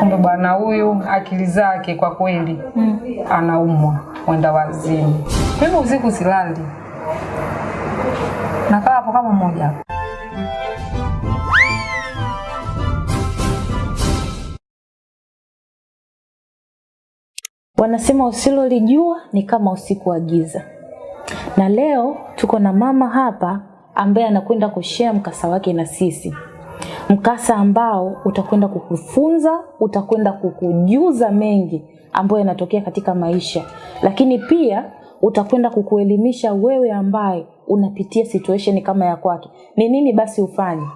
Kumbe bwana huyu akili zake kwa kweli mm. anaumwa mwenda wazimu. Mimi usiku silali, nakaa hapo kama mmoja. Wanasema usilolijua ni kama usiku wa giza, na leo tuko na mama hapa ambaye anakwenda kushare mkasa wake na sisi, mkasa ambao utakwenda kukufunza, utakwenda kukujuza mengi ambayo yanatokea katika maisha, lakini pia utakwenda kukuelimisha wewe ambaye unapitia situation kama ya kwake, ni nini basi ufanye.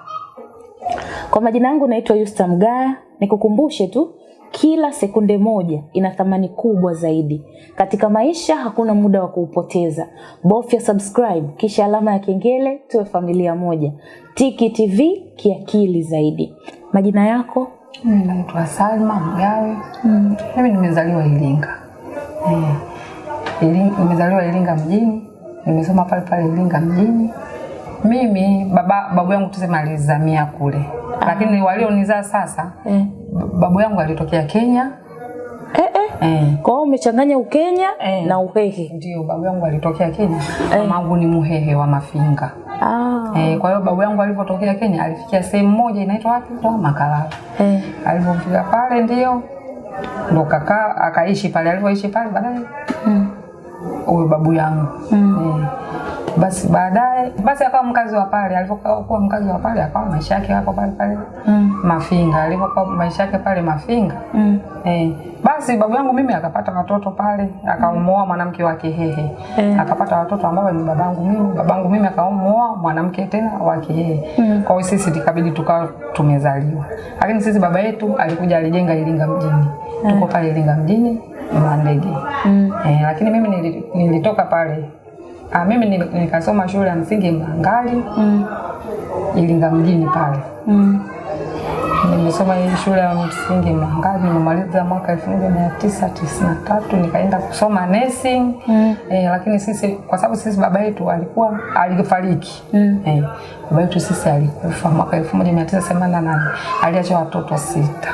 Kwa majina yangu naitwa Yusta Mgaya, nikukumbushe tu kila sekunde moja ina thamani kubwa zaidi katika maisha. Hakuna muda wa kuupoteza, bofya subscribe kisha alama ya kengele, tuwe familia moja. Tiki TV kiakili zaidi. Majina yako? Mimi naitwa Salma Mgawe. Mm. Mimi nimezaliwa Iringa. Eh. Iringa, nimezaliwa Iringa mjini, nimesoma pale pale Iringa mjini. Mimi baba babu yangu tuseme alizamia kule, lakini walionizaa sasa Eh. Babu yangu alitokea Kenya. Eh, eh. Eh. Kwa hiyo umechanganya Ukenya Eh. na Uhehe. Ndio, babu yangu alitokea Kenya. Eh. Mamangu ni Muhehe wa Mafinga. Ah. Eh, kwa hiyo babu yangu alipotokea Kenya alifikia sehemu moja inaitwa wapi? Makalala. Eh. Alipofika pale ndio ndo kakaa akaishi pale, alipoishi pale baadaye Mm. Uwe babu yangu Mm. eh. Basi baadaye basi akawa mkazi wa pale, alipokuwa mkazi wa pale akawa maisha yake hapo pale pale Mm. Mafinga, alipokuwa maisha yake pale Mafinga Mm. Eh, basi babu yangu mimi akapata watoto pale, akamuoa mwanamke wa Kihehe. mm. Akapata watoto ambao ni babangu mimi, babangu mimi akamuoa mwanamke tena wa Kihehe. Mm. Kwa hiyo sisi tukabidi tukawa tumezaliwa. Lakini sisi baba yetu alikuja alijenga Iringa mjini. mm. Tuko pale Iringa mjini Mandege Mm. Eh, lakini mimi nilitoka pale Ah, mimi nikasoma shule ya msingi Mlangali Mm. Ilinga mjini pale. Mm. Nimesoma hii shule ya msingi Mlangali, nimemaliza mwaka elfu moja mia tisa tisini na tatu nikaenda kusoma nursing Mm. eh, lakini sisi kwa sababu sisi baba yetu alikuwa alifariki Mm. eh, baba yetu sisi alikufa mwaka elfu moja mia tisa themanini na nane aliacha watoto sita.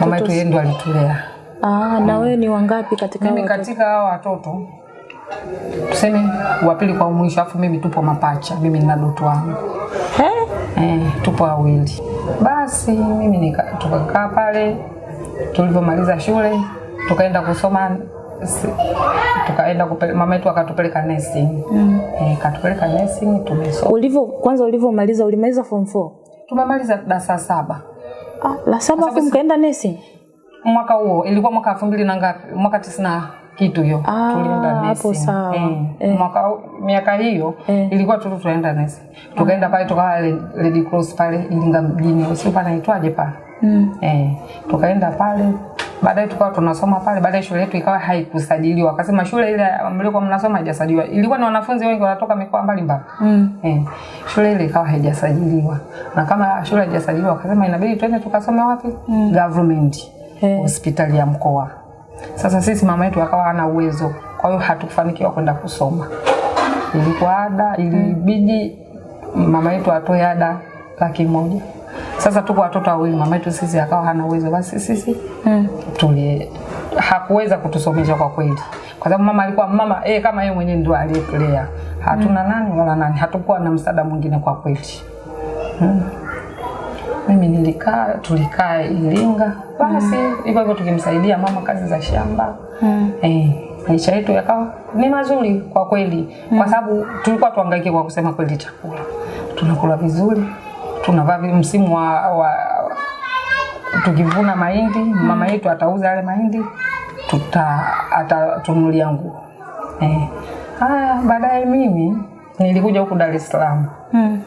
Mama yetu yeye ndo alitulea. Ah, na wewe ni wangapi katika Mimi katika hao watoto tuseme wa pili kwa mwisho, afu mimi tupo mapacha, mimi nina doto wangu Eh? Eh, tupo wawili. Basi mimi nika, tukakaa pale tulivyomaliza shule tukaenda kusoma tukaenda mama yetu akatupeleka nursing. Mm. Eh, katupeleka nursing tumesoma. Ulivyo kwanza ulivyomaliza ulimaliza form 4? Tumemaliza darasa saba. Ah, la saba afu mkaenda nursing? Mwaka huo ilikuwa mwaka elfu mbili na ngapi? Mwaka tisini kitu hiyo Ah, tulienda hapo sawa. Eh, Eh. mwaka miaka hiyo Eh. ilikuwa tu tunaenda nesi Tukaenda pale tukawa Red- Cross pale Iringa mjini. Sio panaitwaje pale? Mm. Eh, tukaenda pale baadaye tukawa tunasoma pale, baadaye shule yetu ikawa haikusajiliwa. Akasema shule ile mlikuwa mnasoma haijasajiliwa. Ilikuwa ni wanafunzi wengi wanatoka mikoa mbalimbali. Mm. Eh, shule ile ikawa haijasajiliwa. Na kama shule haijasajiliwa akasema inabidi twende tukasome wapi? mm. Government. Eh. Hospitali ya mkoa. Sasa sisi mama yetu akawa hana uwezo. Kwa hiyo hatukufanikiwa kwenda kusoma. Ilikuwa ada, ilibidi mama yetu atoe ada laki moja. Sasa tuko watoto wawili, mama yetu sisi akawa hana uwezo, basi sisi Mm. tuli hakuweza kutusomesha kwa kweli, kwa sababu mama alikuwa mama eh, kama yeye mwenyewe ndio aliyetulea. Hatuna nani wala nani, hatukuwa na msaada mwingine kwa kweli. Mm. Mimi nilikaa, tulikaa Iringa, basi hivyo hivyo tukimsaidia mama kazi za shamba Mm. eh, maisha yetu yakawa ni mazuri kwa kweli, mm. kwa sababu tulikuwa tuhangaike kwa kusema kweli, chakula tunakula vizuri, tunavaa msimu wa, wa tukivuna mahindi, mm. mama yetu atauza yale mahindi, tuta atatunulia nguo eh. Haya, baadaye mimi nilikuja huku Dar es Salaam Mm.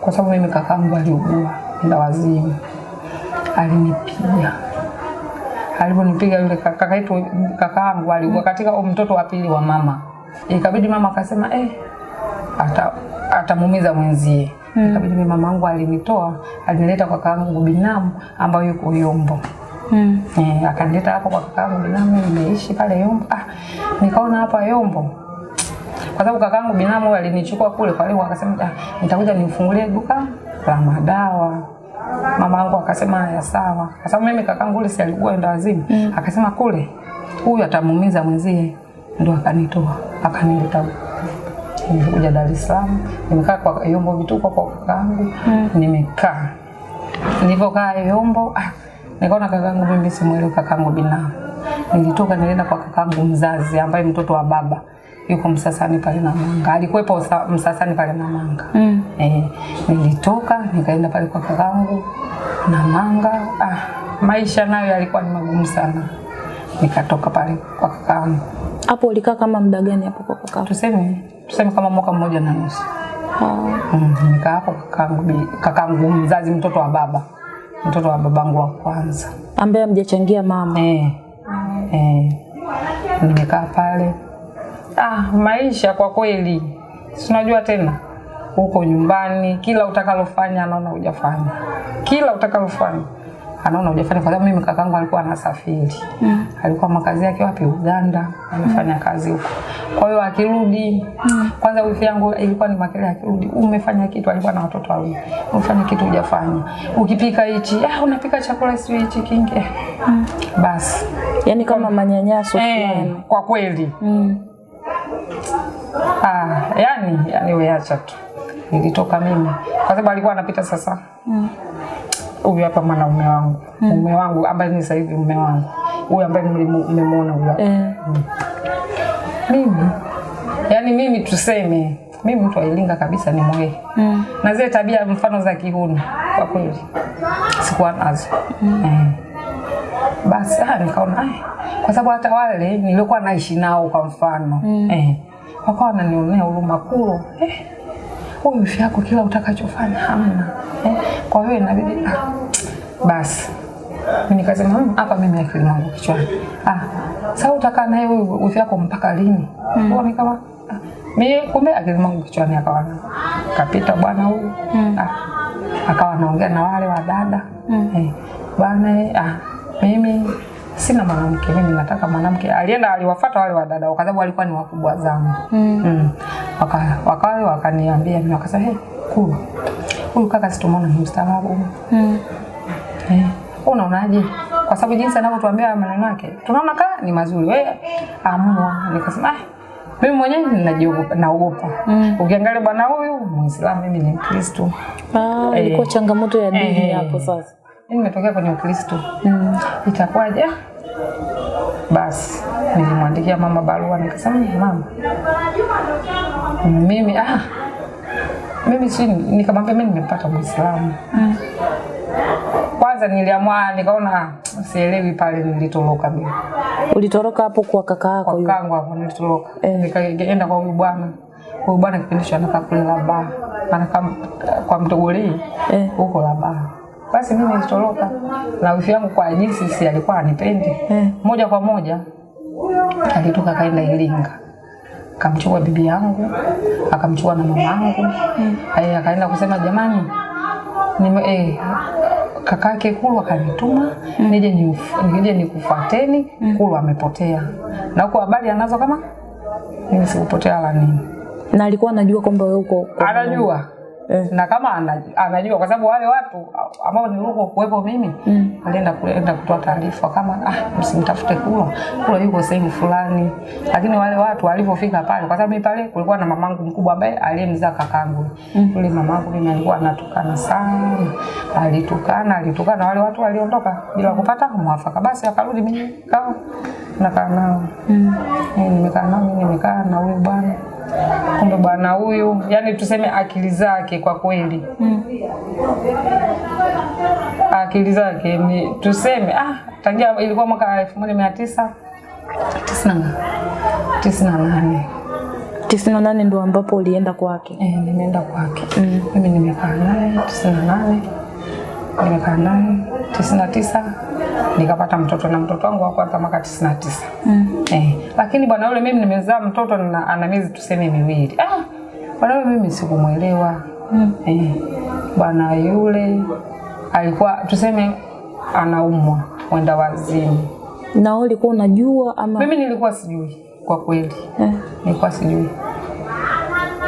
kwa sababu mimi kakaangu aliugua enda wazimu, alinipiga. Alivyonipiga yule kaka kaka yetu kakaangu alikuwa katika mtoto wa pili wa mama, ikabidi mama akasema eh, ata atamuumiza mwenzie. mm. Ikabidi mimi mama yangu alinitoa, alinileta kwa kakaangu binamu ambayo yuko Yombo. Mm. Eh, akanileta hapo kwa kakaangu binamu, nimeishi pale Yombo. Ah, nikaona hapa Yombo kwa sababu kakaangu binamu alinichukua kule, kwa hiyo akasema ah, nitakuja nifungulie duka la madawa. mama yangu akasema haya sawa, kwa sababu mimi kakangu ule si alikuwa enda wazimu mm. akasema kule huyu atamuumiza mwenzie, ndo akanitoa akanileta Nimekuja Dar es Salaam, nimekaa kwa Yombo vituko kwa kakaangu mm. nimekaa nilivyokaa Yombo ah, nikaona kakangu mimi simwelewi kakangu binamu. Nilitoka nilienda kwa kakangu mzazi ambaye mtoto wa baba yuko Msasani pale Namanga, alikuwepo Usa- Msasani pale na Manga Mm. eh, nilitoka nikaenda pale kwa kakangu Namanga. Ah, maisha nayo yalikuwa ni magumu sana, nikatoka pale kwa kakangu, Hapo ulikaa kama muda gani hapo kwa kakangu? tuseme tuseme kama mwaka mmoja na nusu. Ah. Mm, nikaa hapo kakangu, kakangu mzazi, mtoto wa baba, mtoto wa babangu wa kwanza. Ambaye amjachangia mama. Eh, eh, nimekaa pale. Ah, maisha kwa kweli, si unajua tena huko nyumbani, kila utakalofanya anaona hujafanya, kila utakalofanya anaona hujafanya, kwa sababu mimi kakangu alikuwa anasafiri mm. alikuwa makazi yake wapi? Uganda, anafanya kazi huko. Kwa hiyo akirudi mm. kwanza wifi yangu ilikuwa ni makele, akirudi umefanya kitu, alikuwa na watoto wawili, umefanya kitu hujafanya, ukipika hichi, ah, unapika chakula sio hichi kingi mm. basi Yaani kama manyanyaso eh, kwa kweli Mm. Ah, yani yani weacha tu. Nilitoka mimi kwa sababu alikuwa anapita sasa. Huyu hapa mwanaume wangu, mm. mume wangu ambaye ni sasa hivi mume wangu. Huyu ambaye nimemwona mmemwona huyu hapa. Eh. Mimi yani mimi tuseme mimi mtu ailinga kabisa ni mwe Mm. Na zile tabia mfano za kihuni kwa kweli sikuwa nazo. mm. Eh. Basi ah, nikaona ai, kwa sababu hata wale nilikuwa naishi nao kwa mfano. Mm. eh, wakawa wananionea huruma kulo eh, huyu mfi yako kila utakachofanya hamna. Eh, kwa hiyo inabidi ah, basi. Mimi nikasema "Hmm, hapa mimi akili yangu kichwani. Ah, sasa utakaa naye huyu wifi yako mpaka lini? Mm. Kwa Nikawa ah, mimi kumbe akili yangu kichwani akawa kapita bwana huyu. Mm. ah, akawa anaongea na wale wadada mm. eh, bwana eh, ah, mimi sina mwanamke, mimi nataka mwanamke. Alienda aliwafuata wale wadada kwa sababu walikuwa ni wakubwa zangu mm. mm. wakawa wakaniambia mimi wakasema hey, kulu huyu kaka situmona ni mstaarabu Mm. eh, unaonaje? Kwa sababu jinsi anavyotuambia maneno yake tunaona kama ni mazuri, wewe amua. Nikasema ah, mimi mwenyewe ninajiogopa, naogopa mm. Ukiangalia bwana huyu Muislamu, mimi ni Mkristo Ah, Eh. ilikuwa changamoto ya dini Eh. e, sasa. Nimetokea kwenye Ukristo Mm. itakuwaje? Basi nilimwandikia mama barua nikasema, mama, mimi ah, mimi si nikamwambia mimi nimepata Muislamu. Mm. Kwanza niliamua nikaona sielewi pale nilitoroka mimi. Ulitoroka hapo kwa kaka yako Kwa kangu hapo nilitoroka. Eh. Nikaenda kwa huyu bwana. Huyu bwana kipindi hicho anakaa kule Laba. Anakaa kwa Mtogolei Eh. huko Laba. Basi mimi nilitoroka. Na wifi yangu kwa jinsi si alikuwa anipendi Eh. moja kwa moja alitoka kaenda Iringa. Akamchukua bibi yangu akamchukua na mama yangu mm. akaenda kusema jamani nime, eh, kakake Kulu akanituma mm. nije ni, nije nikufuateni. Mm. Kulu amepotea. Na huko habari anazo kama? Mimi sikupotea la nini. Na alikuwa anajua kwamba wewe uko anajua Eh. na kama anajua kwa sababu wale watu ambao nilikuwa kuwepo mimi Mm. alienda kuenda kutoa taarifa kama ah, msimtafute Kula, Kula yuko sehemu fulani. Lakini wale watu walipofika pale, kwa sababu mimi pale kulikuwa na mamangu mkubwa ambaye aliyemzaa kakangu mm. yule mamangu mimi alikuwa anatukana sana, alitukana alitukana, wale watu waliondoka bila kupata mwafaka. Basi akarudi, mimi kama nakaa nao Mm. Mimi nimekaa nao, mimi nimekaa na huyu bwana. Kumbe bwana huyu, yani tuseme akili zake kwa kweli Mm. akili zake ni tuseme ah, tangia ilikuwa mwaka elfu moja mia tisa tisini na nane tisini na nane ndo ambapo ulienda kwake. eh, nimeenda kwake Mm. mimi nimekaa naye tisini na nane nimekaa naye tisini na tisa nikapata mtoto na mtoto wangu wa kwanza mwaka tisini na tisa. Mm. eh, lakini bwana yule mimi nimezaa mtoto na ana miezi tuseme miwili. Ah, bwana yule mimi sikumwelewa. Mm. eh, bwana yule alikuwa tuseme anaumwa mwenda wazimu Na ulikuwa unajua ama? Mimi nilikuwa sijui kwa kweli. Eh. nilikuwa sijui.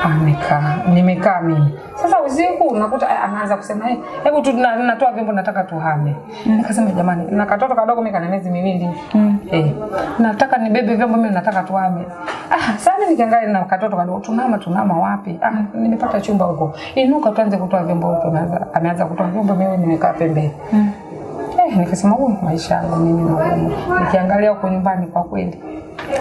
Amekaa nimekaa mimi sasa usiku unakuta eh, anaanza kusema eh, hebu tu na- natoa vyombo nataka tuhame. Mm. Nikasema jamani, na katoto kadogo mimi kana miezi miwili. Mm. Eh, nataka nibebe vyombo mimi nataka tuhame. Ah, sasa nikiangalia na katoto kadogo tunama tunama wapi? Ah, nimepata chumba huko. Inuka tuanze kutoa vyombo huko. Ameanza ameanza kutoa vyombo mimi nimekaa pembeni. Mm. Eh, nikasema huyu maisha yangu mimi magumu. Nikiangalia huko nyumbani kwa kweli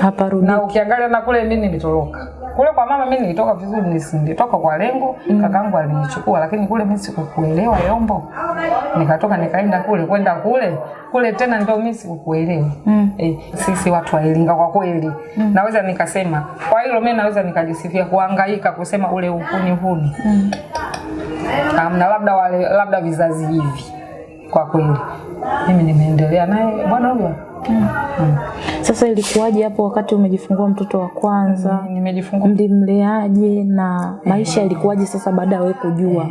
hapa rudi. Na ukiangalia na kule mimi nilitoroka. Kule kwa mama mimi nilitoka vizuri nisingetoka kwa lengo mm. kakangu alinichukua lakini kule mimi sikukuelewa yombo. Nikatoka nikaenda kule kwenda kule kule tena ndio mimi sikukuelewa. Mm. eh, sisi watu wa Iringa kwa kweli. Mm. naweza nikasema kwa hilo mimi naweza nikajisifia kuhangaika kusema ule uhuni huni. Mm. na labda wale labda vizazi hivi kwa kweli. Mimi nimeendelea naye. Bwana huyo sasa ilikuwaje hapo wakati umejifungua mtoto wa kwanza? Nimejifungua. Mlimleaje na maisha yalikuwaje sasa baada ya wewe kujua?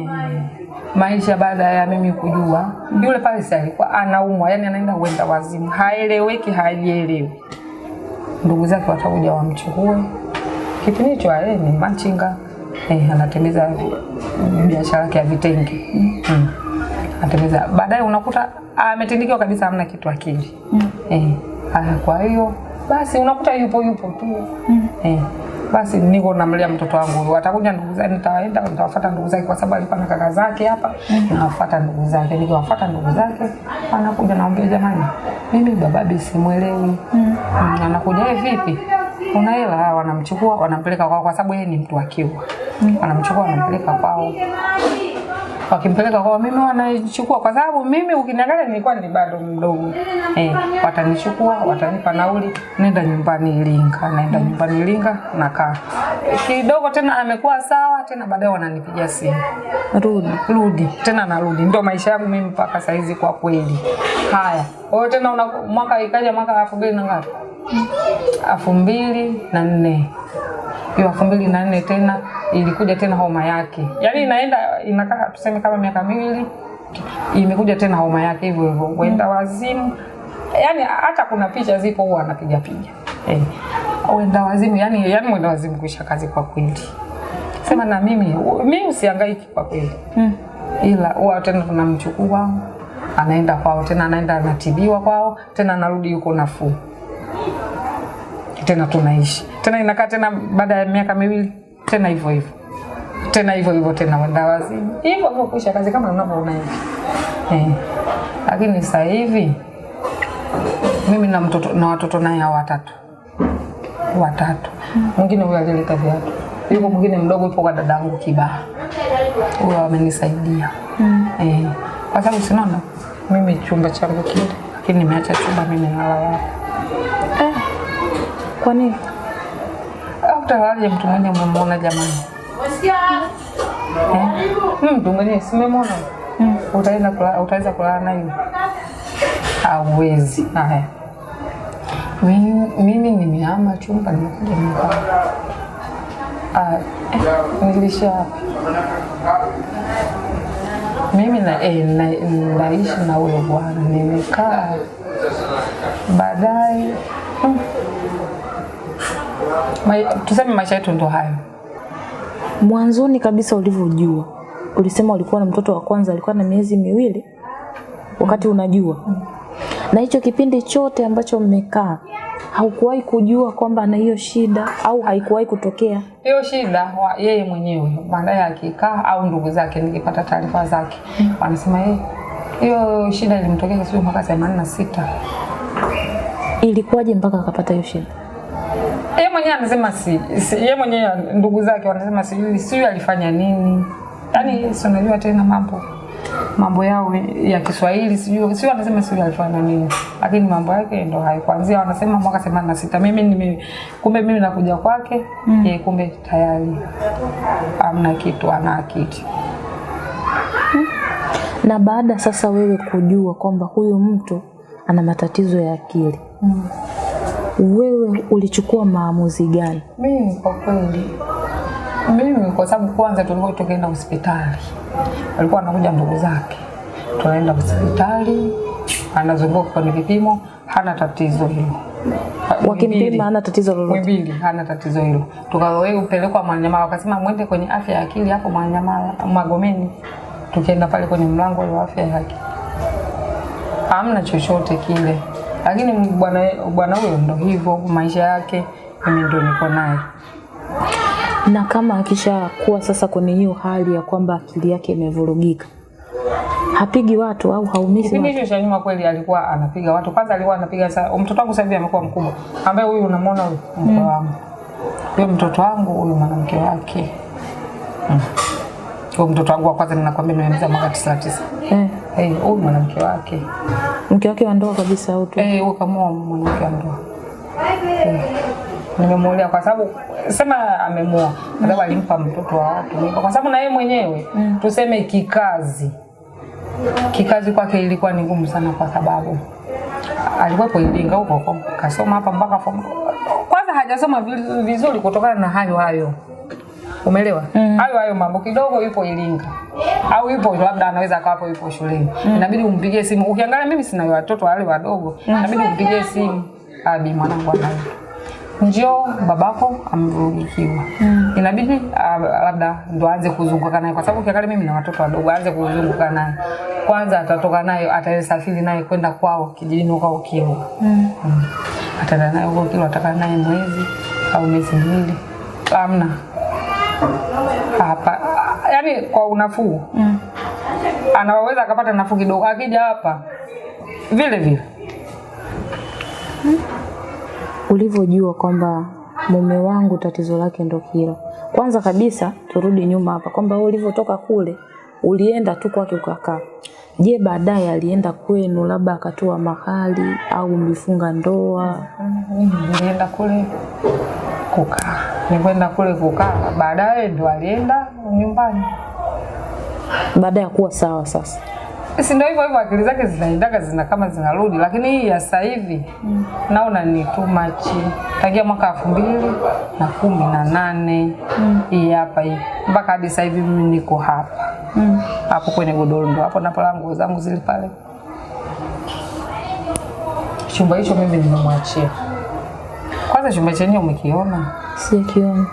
Maisha baada ya mimi kujua yule pale si alikuwa anaumwa yani anaenda uenda wazimu haeleweki hajielewi. Ndugu zake watakuja wamchukue. Kipindi hicho yeye ni machinga. Eh, anatembeza biashara yake ya vitenge. Mm. Anatembeza baadaye unakuta ametindikiwa kabisa hamna kitu akili eh, haya, kwa hiyo basi unakuta yupo yupo tu. Mm. eh, basi niko namlea mtoto wangu. Watakuja ndugu zake nitawaenda nitawafuata ndugu zake kwa sababu alikuwa na kaka zake hapa. Mm. nawafuata ndugu zake. Nikiwafuata ndugu zake anakuja naambia jamani mimi bababi simwelewi. Mm. anakuja "Eh, vipi? Kuna hela? Ah, wanamchukua wanampeleka kwao kwa sababu yeye ni mtu wa kiwa wanamchukua wanampeleka kwao wakimpeleka kwao mimi wanachukua kwa sababu mimi ukiniangalia nilikuwa ni bado mdogo. Eh, watanichukua watanipa nauli nenda nyumbani Iringa naenda nyumbani Iringa nakaa. Kidogo tena amekuwa sawa tena baadaye wananipigia simu. Rudi. Rudi tena narudi. Ndio maisha yangu mimi mpaka saizi kwa kweli. Haya kwa tena una, mwaka ikaja mwaka elfu mbili na ngapi? Elfu mbili na nne. Hiyo elfu mbili na nne tena ilikuja tena homa yake. Yaani inaenda inakaa tuseme kama miaka miwili imekuja tena homa yake hivyo hivyo kwenda wazimu. Yaani hata kuna picha zipo huwa anapiga piga. Eh, wenda wazimu yani, yani mwenda wazimu kuisha kazi kwa kweli. Sema na mimi mimi usihangaiki kwa kweli. Mm. ila huwa tena tunamchukua anaenda kwao tena anaenda anatibiwa kwao tena anarudi yuko nafuu. Tena tunaishi. Tena inakaa tena baada ya miaka miwili tena hivyo hivyo. Tena hivyo hivyo tena wenda wazimu hivyo hivyo kuisha kazi kama unavyoona hivi. Eh. lakini sasa hivi mimi na mtoto na watoto naye hao watatu. Watatu. Mwingine huyo alileta viatu. Yuko mwingine mdogo yupo kwa dadangu Kibaha. Huyo amenisaidia. Mm. eh, kwa sababu sinaona mimi chumba changu kile lakini nimeacha chumba mimi nalala eh. kwa nini au utalaje mtu mwenye umemwona jamani? Eh? mtu mwenye simemwona mm. utaenda kula, utaweza kulala hauwezi. Haya. Mimi, mimi nimehama chumba nimekuja nyumbani Ah, eh, nilisha wapi mimi na, eh, na, naishi na huyo bwana. Nimekaa. Baadaye mm, Tuseme maisha yetu ndo hayo. Mwanzoni kabisa ulivyojua ulisema ulikuwa na mtoto wa kwanza alikuwa na miezi miwili wakati unajua. Na hicho kipindi chote ambacho mmekaa haukuwahi kujua kwamba ana hiyo shida au haikuwahi kutokea? Hiyo shida wa yeye mwenyewe baadaye akikaa au ndugu zake nikipata taarifa zake wanasema yeye hiyo shida ilimtokea sio mwaka themanini na sita. Ilikuwaje mpaka akapata hiyo shida yeye mwenyewe anasema si, si yeye mwenyewe ndugu zake wanasema sijui sijui alifanya nini. Yaani si unajua tena mambo mambo yao ya Kiswahili sijui sio anasema sijui alifanya nini. Lakini mambo yake ndo hayo. Kuanzia wanasema mwaka themanini na sita. Mimi nime kumbe mimi nakuja kwake mm. Ye, kumbe tayari amna kitu ana akili. Na baada sasa wewe kujua kwamba huyu mtu ana matatizo ya akili. Mm. Wewe ulichukua maamuzi gani Mimi kwa kweli, mimi kwa sababu kwanza tulikuwa tukienda hospitali, alikuwa anakuja ndugu zake, tunaenda hospitali, anazunguka kwenye vipimo, hana tatizo hilo. Wakimpima hana tatizo lolote. Mwimbili hana tatizo hilo. Tukawe upelekwa Mwananyamala, wakasema mwende kwenye afya ya akili hapo Mwananyamala Magomeni. Tukienda pale kwenye mlango wa afya ya akili, hamna chochote kile, lakini bwana bwana huyo ndo hivyo maisha yake, mimi ndo niko naye. Na kama akishakuwa sasa kwenye hiyo hali ya kwamba akili yake imevurugika, hapigi watu au haumizi Kipindi hiyo hicho cha nyuma kweli alikuwa anapiga watu. Kwanza alikuwa anapiga sasa mtoto wangu sasa hivi amekuwa mkubwa, ambaye huyu unamwona huyu mkwe wangu, huyo mtoto wangu, huyu mwanamke wake Mm. huyo mtoto wangu wa kwanza ninakwambia nimemzaa mwaka tisini na tisa. Eh, Eh, huyu mwanamke wake mke wake wa ndoa kabisa au tu? eh, huyu kamoa mwanamke wa ndoa eh. Nimemuolea kwa sababu sema amemuoa kwa sababu alimpa mtoto wa watu kwa sababu na yeye mwenyewe tuseme kikazi kikazi kwake ilikuwa ni ngumu sana, kwa sababu alikuwepo Iringa huko kasoma hapa mpaka kwanza hajasoma vizuri kutokana na hayo hayo Umeelewa? Hayo hayo mambo kidogo yupo Ilinga. Au yupo labda anaweza akawapo yupo shuleni. Inabidi umpigie simu. Ukiangalia mimi sina watoto wale wadogo. Inabidi umpigie simu. Abi mwanangu anaye. Njoo babako amevurugikiwa. Inabidi uh, labda ndo aanze kuzunguka naye kwa sababu ukiangalia mimi na watoto wadogo aanze kuzunguka naye. Kwanza atatoka naye atasafiri naye kwenda kwao kijijini kwa Kilwa. Mm. Mm. Ataenda naye huko Kilwa atakaa naye mwezi au miezi miwili. Hamna hapa yani kwa unafuu mm. anaweza akapata nafuu kidogo akija hapa vile vile mm. ulivyojua kwamba mume wangu tatizo lake ndo hilo. Kwanza kabisa turudi nyuma hapa kwamba wewe ulivyotoka kule ulienda tu kwake ukakaa. Je, baadaye alienda kwenu labda akatoa mahali au mlifunga ndoa? Mimi nilienda kule kukaa nilikwenda kule kukaa baadaye ndo alienda nyumbani. Baada ya kuwa sawa sasa. si ndio hivyo hivyo akili zake zinaendaga zina kama zinarudi lakini hii ya sasa hivi mm. naona ni too much. Tangia mwaka elfu mbili na kumi na nane hii hapa hii. Mpaka hadi sasa hivi mimi niko hapa. Hapo kwenye godoro ndo hapo napala nguo zangu zile pale. Chumba hicho mimi nimemwachia kwanza chumba chenyewe umekiona Sikiona.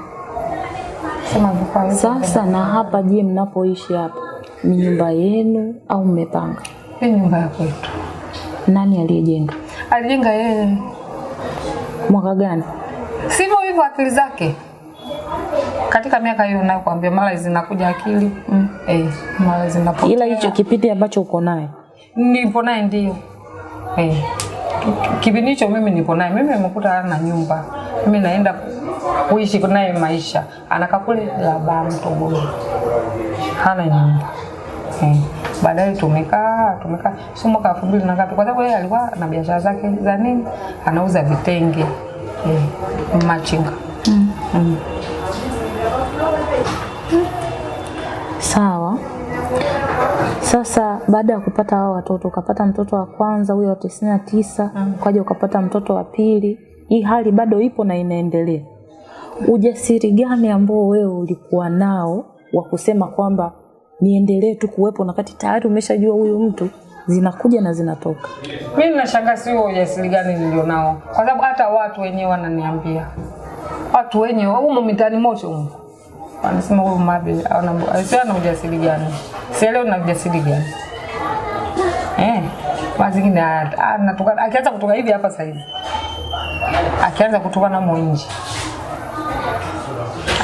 Sasa na hapa, je, mnapoishi hapa ni nyumba yenu au mmepanga? hii nyumba ya kwetu Nani aliyejenga? alijenga yeye Mwaka gani? sivyo hivyo akili zake katika miaka hiyo nayokuambia mara zinakuja akili mm. eh, mara zinapotea Ila hicho kipindi ambacho uko naye nipo naye ndio eh. Ki- kipindi hicho mimi nipo naye mimi nimekuta ana nyumba mimi naenda kuishi naye maisha anakaa kule laba mtogoro hana nyumba eh. baadaye tumekaa tumekaa sio mwaka elfu mbili na ngapi kwa sababu yeye alikuwa na biashara zake za nini anauza vitenge eh. machinga mm. Sawa. Sasa baada ya kupata hao watoto, ukapata mtoto wa kwanza huyo wa tisini na tisa, ukaja ukapata mtoto wa pili, hii hali bado ipo na inaendelea. Ujasiri gani ambao wewe ulikuwa nao wa kusema kwamba niendelee tu kuwepo na kati tayari umeshajua huyu mtu zinakuja na zinatoka? Mimi nashangaa sio ujasiri gani nilionao, kwa sababu hata watu wenyewe wananiambia, watu wenyewe humo mitaani moto humo wanasema huyu Mabe ana sio ana ujasiri gani, sielewi na ujasiri gani eh. Basi zingine anatoka akianza kutoka hivi hapa sasa hivi, akianza kutoka na nje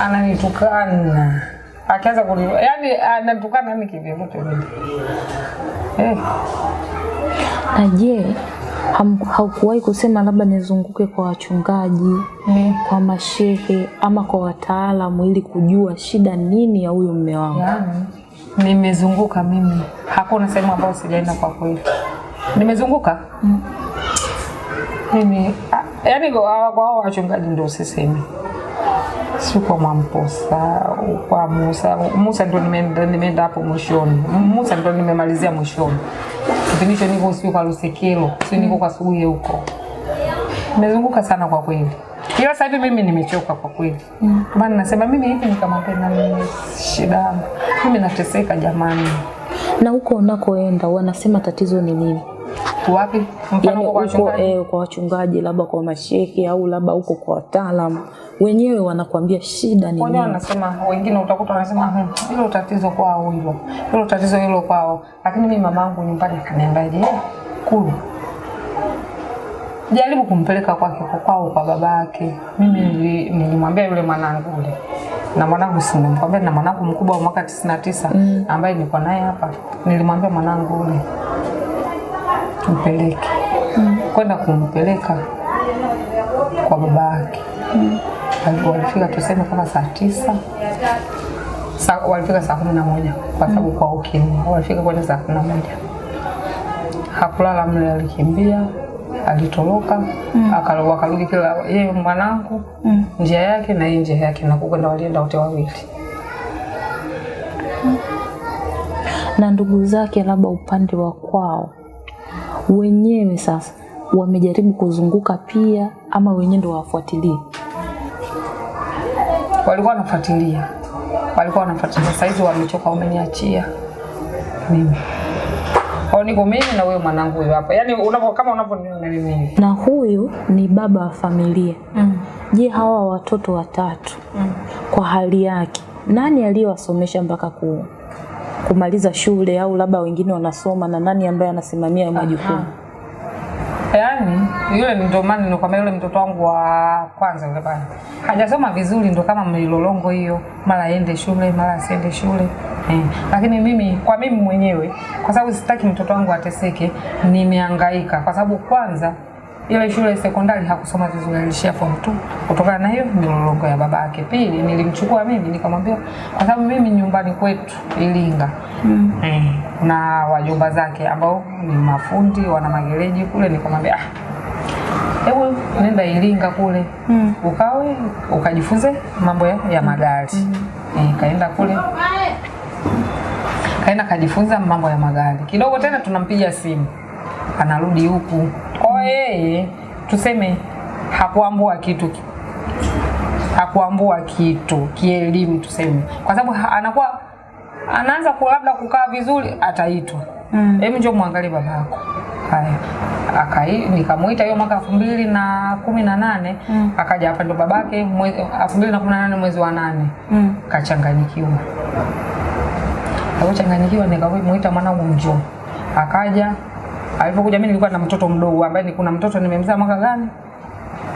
ananitukana akianza kuni, yani ananitukana mimi kivyo vile eh. Aje, haukuwahi kusema labda nizunguke kwa wachungaji, Mm. kwa mashehe ama kwa wataalamu ili kujua shida nini ya huyu mme wangu? yeah. nimezunguka mimi, hakuna sehemu ambayo sijaenda kwa kweli. Nimezunguka mm. mimi, yani yaani kwa hao wachungaji ndio sisemi, si kwa Mwamposa, kwa Musa. Musa ndo nimeenda hapo mwishoni, Musa ndo nimemalizia mwishoni. Kipindi niko sio kwa Lusekelo, sio niko kwa Suguye huko. Nimezunguka sana kwa kweli. Ila sasa hivi mimi nimechoka kwa kweli. Mm. Maana nasema mimi hivi nikamwambia mimi shida yangu. Mimi nateseka jamani. Na huko unakoenda wanasema tatizo ni nini? Wapi? Mfano yani kwa wachungaji. eh, kwa wachungaji labda kwa mashehe au labda huko kwa wataalamu wenyewe wanakuambia shida ni nini wanasema, wengine utakuta wanasema "Hmm, hilo tatizo kwao hilo, hilo tatizo hilo kwao. Lakini mimi mamangu nyumbani akaniambia, je, kulu jaribu kumpeleka kwake kwa kwao kwa baba babake. Mimi nilimwambia yule mwanangu ule na mwanangu simemkwambia, na mwanangu mkubwa wa mwaka tisini na tisa ambaye niko naye hapa, nilimwambia mwanangu yule mm. kwenda kumpeleka kwa baba yake mm. walifika tuseme kama saa tisa sa, walifika saa kumi na moja kwa sababu kwa ukimwi walifika kwenda saa kumi na moja hakulala mle, alikimbia alitoroka mm. wakarudi kila yeye mwanangu Mm. njia yake na yeye njia yake, na kukwenda walienda wote wawili. na ndugu zake labda upande wa kwao wenyewe sasa wamejaribu kuzunguka pia ama wenyewe ndo wafuatilie walikuwa wanafuatilia, walikuwa wanafuatilia. Saizi wamechoka, wameniachia. Mimi. Au niko mimi na wewe mwanangu huyo hapa, yaani unapo kama unavyoniona mimi. Na huyu ni baba wa familia. Mm. je hawa watoto watatu mm. kwa hali yake nani aliyowasomesha mpaka ku, kumaliza shule au labda wengine wanasoma na nani ambaye anasimamia majukumu? Yaani yule ndio maana nilikwambia yule mtoto wangu wa kwanza yule bana hajasoma vizuri, ndo kama mlilolongo hiyo, mara aende shule mara asiende shule. Eh. Lakini mimi kwa mimi mwenyewe, kwa sababu sitaki mtoto wangu ateseke, nimehangaika. Kwa sababu kwanza ile shule sekondari hakusoma vizuri, alishia form 2 kutokana na hiyo milolongo ya baba yake. Pili, nilimchukua mimi nikamwambia, kwa sababu mimi nyumbani kwetu Ilinga mm. eh, na wajomba zake ambao ni mafundi wana magereji kule, nikamwambia ah, hebu nenda Ilinga kule Mm. ukawe ukajifunze mambo ya, ya magari mm. eh, kaenda kule kaenda kajifunza mambo ya magari kidogo, tena tunampiga simu anarudi huku. Kwa yeye tuseme hakuambua kitu hakuambua kitu kielimu tuseme, kwa sababu anakuwa anaanza ku- labda kukaa vizuri, ataitwa Mm. hebu njoo muangalie baba yako. Haya, akai nikamuita hiyo mwaka elfu mbili na kumi na nane Mm. akaja hapa, ndo babake mwezi elfu mbili na kumi na nane mwezi wa nane Mm. kachanganyikiwa. kachanganyikiwa, nikamuita mwanangu njoo, akaja. Alipokuja mimi nilikuwa na mtoto mdogo ambaye ni kuna mtoto nimemzaa mwaka gani?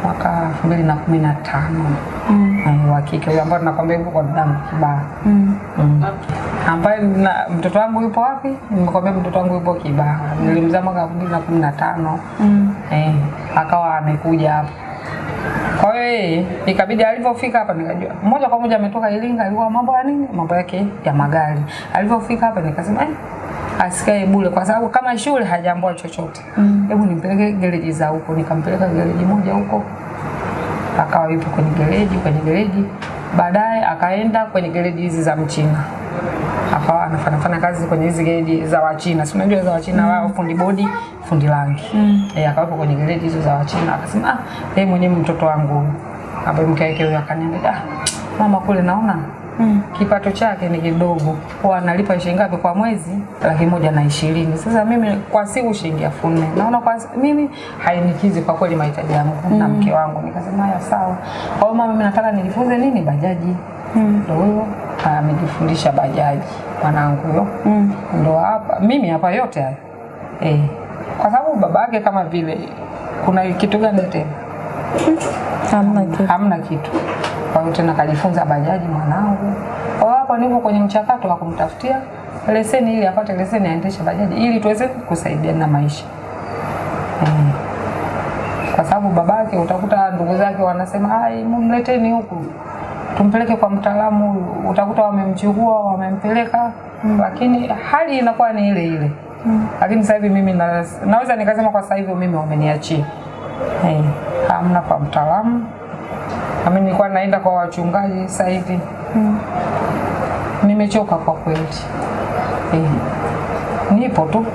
Mwaka elfu mbili na kumi na tano Mm. Wa kike huyo ambaye tunakwambia yuko kwa damu kibaa Mm. mm. ambaye na mtoto wangu yupo wapi? Nimekwambia mtoto wangu yupo Kibaha, nilimzaa mwaka elfu mbili na kumi na tano Mm. eh, akawa amekuja hapa. Kwa hiyo yeye ikabidi alivyofika hapa nikajua moja kwa moja ametoka Iringa, alikuwa mambo ya nini, mambo yake ya magari. Alivyofika hapa nikasema eh, asikae bure, kwa sababu kama shule hajaambua chochote, Hebu Mm. nimpeleke gereji za huko. Nikampeleka gereji moja huko, akawa yupo kwenye gereji kwenye gereji, baadaye akaenda kwenye gereji hizi za Mchina akawa anafanya fanya kazi kwenye hizi gereji za Wachina, si unajua za Wachina mm. wao fundi bodi, fundi rangi Mm. eh, akawepo kwenye gereji hizo za Wachina, akasema ah, yeye mwenyewe mtoto wangu huyu." ambaye mke wake huyo akaniambia ah, mama kule naona Mm. kipato chake ni kidogo, kwa analipa shilingi ngapi kwa mwezi? Laki moja na ishirini. Sasa mimi kwa siku shilingi elfu nne naona kwa mimi hainikizi kwa kweli mahitaji yangu na mke wangu. Nikasema haya sawa, kwa hiyo mama, mimi nataka nijifunze nini, bajaji. Mm. Huyo amejifundisha bajaji mwanangu huyo Mm. ndo hapa mimi hapa yote haya eh, kwa sababu baba yake kama vile kuna kitu gani tena Hamna kitu. hamna kitu. Kwa hiyo tena kajifunza bajaji mwanangu. Kwa hapo nipo kwenye mchakato wa kumtafutia leseni ili apate leseni aendeshe bajaji ili tuweze kusaidiana na maisha hmm. Kwa sababu babake utakuta ndugu zake wanasema ai, mumleteni huku tumpeleke kwa mtaalamu huyu." utakuta wamemchukua wamempeleka mm. lakini hali inakuwa ni ile ile mm. lakini sasa hivi mimi na, naweza nikasema kwa sasa hivi mimi wameniachia hey, hamna kwa mtaalamu. Nami nilikuwa naenda kwa wachungaji sasa hivi. Mm. nimechoka kwa kweli. Eh, nipo tu.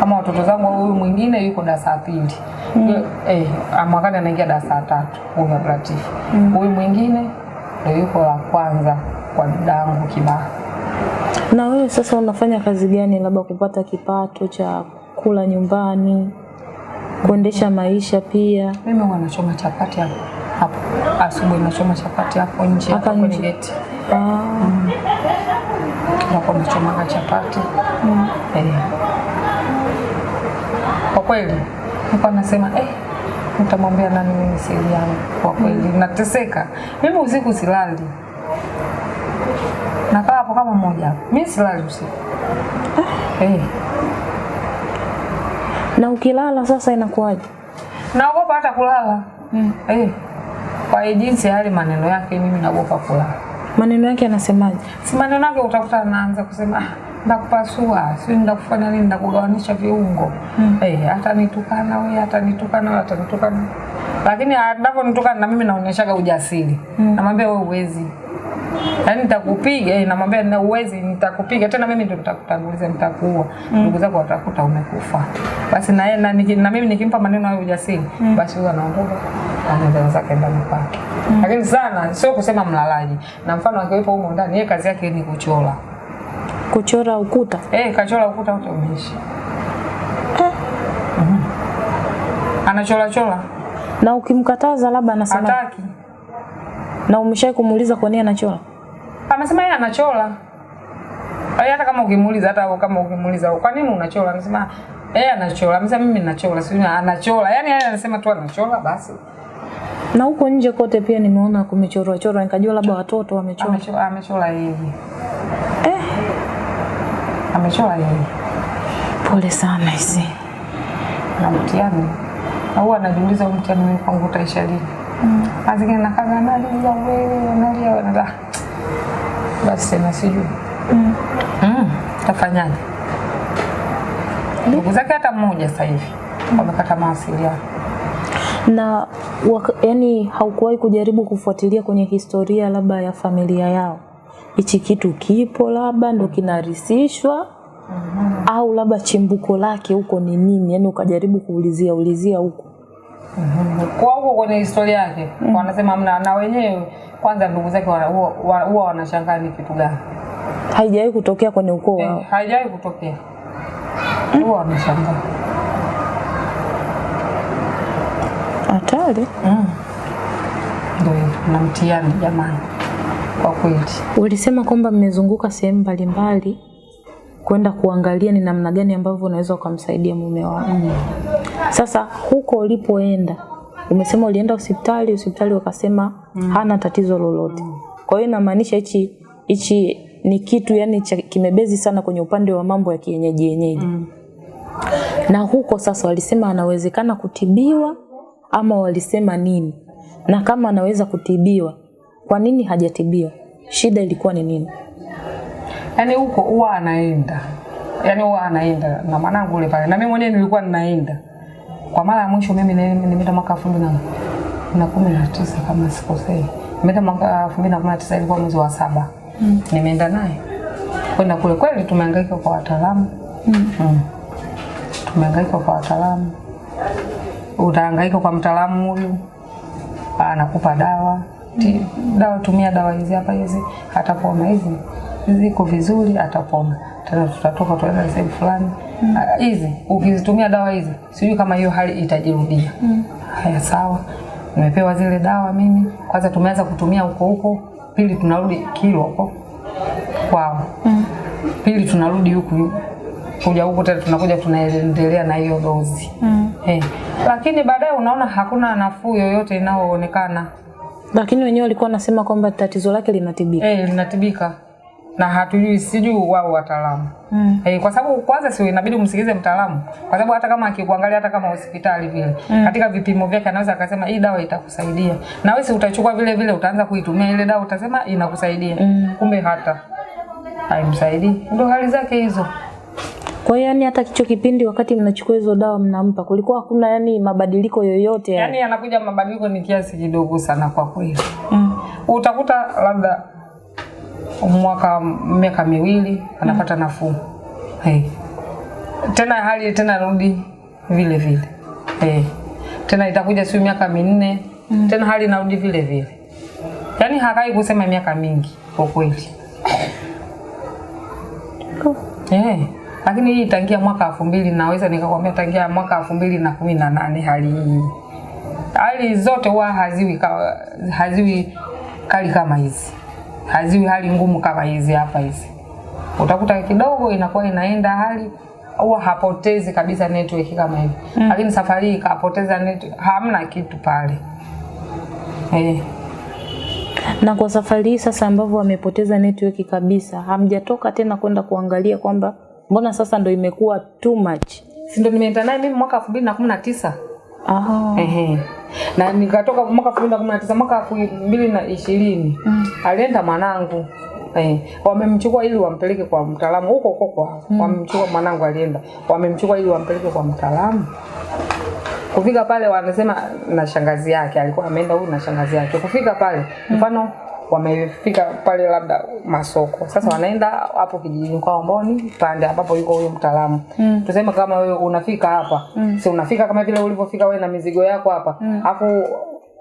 Kama watoto zangu huyu mwingine yuko darasa pili mm. eh, mwakani anaingia darasa tatu huyu Ablatifu huyu mwingine ndio yuko la kwanza kwa dadangu Kibaha. Na wewe sasa unafanya kazi gani labda kupata kipato cha kula nyumbani, kuendesha maisha pia. Mimi huwa nachoma chapati hapo hapo asubuhi, nachoma chapati hapo nje Hapa hapo kwenye geti, Ah, hapo nachomaga chapati. Eh. Kwa kweli nilikuwa nasema eh, nitamwambia nani mimi siri yangu? Kwa kweli nateseka. Mimi, usiku silali, nakaa hapo kama mmoja. Mi mimi silali usiku. Eh. Na ukilala sasa inakuwaje? naogopa hata kulala mm. eh. Kwa jinsi hali maneno yake, mimi naogopa kulala. Maneno yake anasemaje? Si maneno yake utakuta anaanza kusema ah, ndakupasua, si ndakufanya nini, ndakugawanisha viungo mm. eh, hata nitukana wewe, hata nitukana wewe, hata nitukana. lakini anavyonitukana na mimi naonyeshaga ujasiri mm. namwambia wewe uwezi yaani nitakupiga eh, namwambia na uwezi nitakupiga. Tena mimi ndio nitakutanguliza nitakuua. Ndugu zako watakuta umekufa. Basi na, yeye na, na mimi nikimpa maneno hayo ujasiri mm. basi huyo anaondoka anaenda zake ndani kwake. Lakini sana sio kusema mlalaji. Na mfano akiwepo humo ndani yeye kazi yake ni kuchora. Kuchora ukuta? eh kachora ukuta wote umeisha anachola anachora chora. Na ukimkataza labda anasema hataki. Na umeshawahi kumuuliza kwa nini anachora? Amesema yeye anachola. Yaani hata kama ukimuuliza hata kama ukimuuliza kwa nini unachora Amesema yeye anachora amesema mimi ninachola, sio anachora Yaani yeye anasema tu anachora basi. Na huko nje kote pia nimeona kumechorwa chorwa, nikajua labda watoto wamechora. amechora amechora yeye. Eh, amechora yeye. Pole sana hizi. na mtihani. Na huwa anajiuliza mtihani wangu utaisha lini? Mm. nakaga kaga nani ya wewe. Nala basi tena sijui Mm. mm. tafanyaje ndugu zake hata mmoja sasa hivi wamekata mawasiliano Na waka, yani haukuwahi kujaribu kufuatilia kwenye historia labda ya familia yao, hichi kitu kipo labda ndo kinarisishwa au labda chimbuko lake huko ni nini? Yani ukajaribu kuulizia ulizia huko. Kwa huko kwenye historia yake wanasema mna na wenyewe kwanza ndugu zake huwa wanashangaa ni kitu gani Haijawahi kutokea kwenye ukoo wao. eh, haijawahi kutokea huwa wanashangaa Hatari. Mm. Ndio na mtihani jamani, kwa kweli. Ulisema kwamba mmezunguka sehemu mbalimbali kwenda kuangalia ni namna gani ambavyo unaweza ukamsaidia mume wako. Mm. Sasa huko ulipoenda, umesema ulienda hospitali, hospitali wakasema mm. hana tatizo lolote. Kwa hiyo inamaanisha hichi hichi ni kitu yani cha, kimebezi sana kwenye upande wa mambo ya kienyeji yenyeji. Mm. Na huko sasa walisema anawezekana kutibiwa ama walisema nini? Na kama anaweza kutibiwa, kwa nini hajatibiwa? Shida ilikuwa ni nini? Yaani huko huwa anaenda, yani huwa anaenda na mwanangu ule pale, na mimi mwenyewe nilikuwa ninaenda. Kwa mara ya mwisho mimi nime- nimeenda mwaka elfu mbili na- kumi na tisa kama sikosei, nimeenda mwaka elfu mbili na kumi na tisa ilikuwa mwezi wa saba. Nimeenda naye. Kwenda kule. Kweli tumehangaika kwa wataalamu. Mm. tumehangaika kwa wataalamu, utahangaika kwa mtaalamu huyu. Anakupa dawa. Mm. dawa tumia dawa hizi hapa hizi. Hata atapona hizi ziko vizuri atapona. Tena tutatoka tuenda sehemu fulani. Ah, hizi ukizitumia dawa hizi sijui kama hiyo hali itajirudia. Mm. haya sawa. Nimepewa zile dawa mimi. Kwanza tumeanza kutumia huko huko. Pili tunarudi kilo huko kwao. Mm. pili tunarudi huku. Kuja huku tena tunakuja tunaendelea na hiyo dozi. Mm. Hey. lakini baadaye unaona hakuna nafuu yoyote inayoonekana. Lakini wenyewe walikuwa wanasema kwamba tatizo lake linatibika. eh, linatibika na hatujui sijui wao wataalamu. Mm. Eh, kwa sababu kwanza sio inabidi umsikilize mtaalamu kwa sababu hata kama akikuangalia hata kama hospitali vile katika vipimo vyake anaweza akasema hii dawa itakusaidia. Na wewe utachukua vile vile utaanza kuitumia ile dawa utasema inakusaidia. Kumbe hata haimsaidii. Ndio hali zake hizo. Kwa hiyo yani hata kicho kipindi wakati mnachukua hizo dawa mnampa kulikuwa hakuna yani mabadiliko yoyote yani. yanakuja mabadiliko ni kiasi kidogo sana kwa kweli. Mm. utakuta labda mwaka miaka miwili anapata nafuu hey. tena hali tena rudi vile vile hey. tena itakuja siu miaka minne mm. tena hali narudi vile vile yaani hakai kusema miaka mingi kwa kweli hey. lakini hii tangia mwaka elfu mbili naweza nikakwambia tangia mwaka elfu mbili na kumi na nane hali hii hali zote huwa haziwi, haziwi kali kama hizi haziwi hali ngumu kama hizi hapa hizi. Utakuta kidogo inakuwa inaenda hali huwa hapotezi kabisa network kama hivi mm. Lakini safari hii kapoteza network, hamna kitu pale eh. Na kwa safari hii sasa ambavyo wamepoteza network kabisa, hamjatoka tena kwenda kuangalia kwamba mbona sasa ndo imekuwa too much? Si ndo nimeenda naye mimi mwaka 2019 Oh. Ehe. Na nikatoka mwaka 2019 mwaka 2020 mm. alienda mwanangu Eh, wamemchukua ili wampeleke kwa mtaalamu huko huko kwa mm. wamemchukua mwanangu alienda. Wamemchukua ili wampeleke kwa mtaalamu. Kufika pale wanasema na shangazi yake alikuwa ameenda huyu na shangazi yake. Kufika pale mfano mm wamefika pale labda masoko, sasa wanaenda hapo kijijini kwao ambao ni pande ambapo yuko huyo mtaalamu mm. Tuseme kama wewe unafika hapa mm. si unafika kama vile ulivyofika wewe na mizigo yako hapa mm.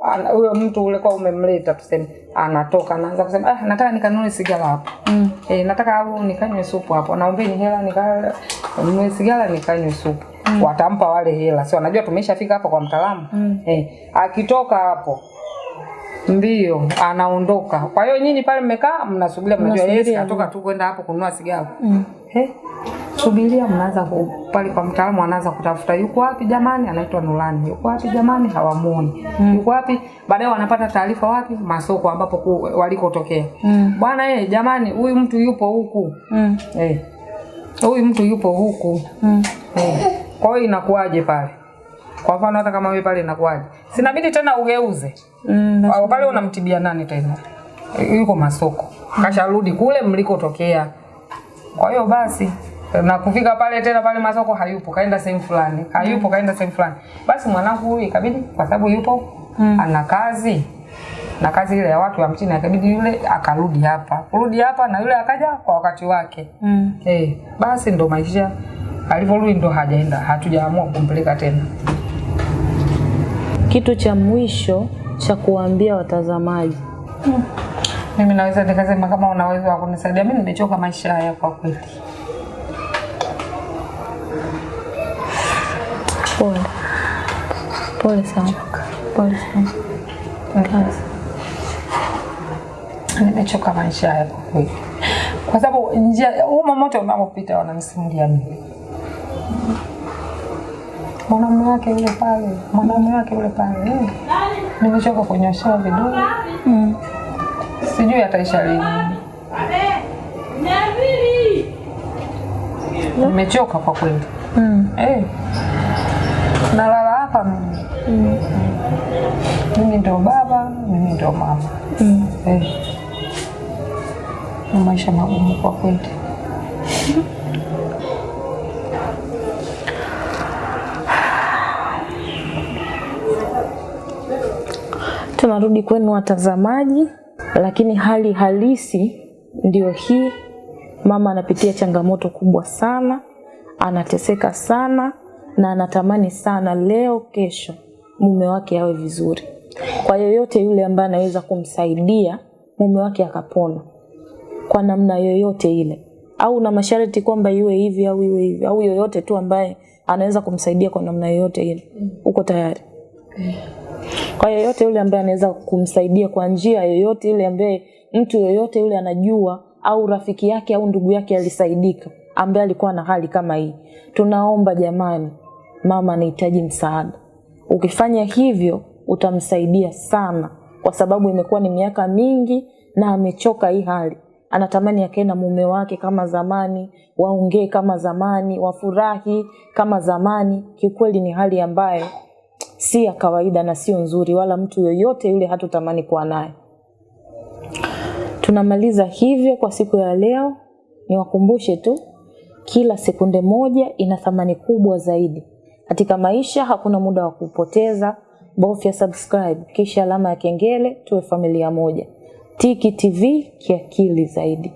ana- huyo mtu ulikuwa umemleta tuseme anatoka anaanza kusema ah, nataka nikanunue sigara hapo mm. eh, nataka au nikanywe supu hapo naombeni hela nikanunue sigara nikanywe supu mm. watampa wale hela si wanajua tumeshafika hapa kwa mtaalamu mm. eh, akitoka hapo mbio anaondoka. Kwa hiyo nyinyi pale mmekaa mnasubiria mnajua Yesu katoka atoka tu kwenda hapo kununua sigara. Mm. He, subiria mnaanza pale kwa mtaalamu anaanza kutafuta. Yuko wapi jamani? Anaitwa Nurani. Yuko wapi jamani? Hawamuoni. Mm. yuko wapi? Baadaye wanapata taarifa wapi? Masoko ambapo walikotokea. Mm. bwana eh jamani huyu mtu yupo huku. Mm. eh. Huyu mtu yupo huku. Mm. eh. kwa hiyo inakuwaje pale kwa mfano hata kama wewe pale inakuwaje? Sinabidi tena ugeuze. Mm. pale unamtibia nani tena? Yuko masoko. Kasharudi kule mlikotokea. Kwa hiyo basi na kufika pale tena pale masoko hayupo kaenda sehemu fulani hayupo kaenda sehemu fulani. Basi mwanangu huyu ikabidi kwa sababu yupo mm. ana kazi. Na kazi ile ya watu wa mchini akabidi yule akarudi hapa. Kurudi hapa na yule akaja kwa wakati wake. Mm. eh basi ndo maisha. Alivyorudi ndo hajaenda hatujaamua kumpeleka tena Kitu cha mwisho cha kuwaambia watazamaji. mimi naweza nikasema kama una uwezo wa kunisaidia mimi nimechoka maisha haya kwa kweli Pole. Pole sana. Pole sana. Nimechoka maisha haya kwa kweli kwa sababu njia huu momote unaopita wananisimulia mimi mwanamume wake yule pale mwanamume wake yule pale eh. nimechoka kunyoshewa vidole Mm. sijui ataisha lini nimechoka kwa kweli Mm. hey. Nalala hapa mimi. Mimi ndio baba, mimi ndio mama. Mm. hey. Maisha magumu kwa kweli. Tunarudi kwenu watazamaji, lakini hali halisi ndio hii. Mama anapitia changamoto kubwa sana, anateseka sana na anatamani sana leo kesho mume wake awe vizuri. Kwa yoyote yule ambaye anaweza kumsaidia mume wake akapona kwa namna yoyote ile, au na masharti kwamba iwe hivi au iwe hivi, au yoyote tu ambaye anaweza kumsaidia kwa namna yoyote ile, uko tayari? Kwa yoyote yule ambaye anaweza kumsaidia kwa njia yoyote ile ambaye mtu yoyote yule anajua au rafiki yake au ndugu yake alisaidika ambaye alikuwa na hali kama hii tunaomba jamani mama anahitaji msaada. Ukifanya hivyo utamsaidia sana kwa sababu imekuwa ni miaka mingi na amechoka hii hali. Anatamani akae na mume wake kama zamani waongee kama zamani wafurahi kama zamani. Kiukweli ni hali ambayo si ya kawaida na sio nzuri wala mtu yoyote yule hatutamani kuwa naye. Tunamaliza hivyo kwa siku ya leo. Niwakumbushe tu kila sekunde moja ina thamani kubwa zaidi. Katika maisha hakuna muda wa kupoteza. Bofya subscribe kisha alama ya kengele tuwe familia moja. Tiki tv kiakili zaidi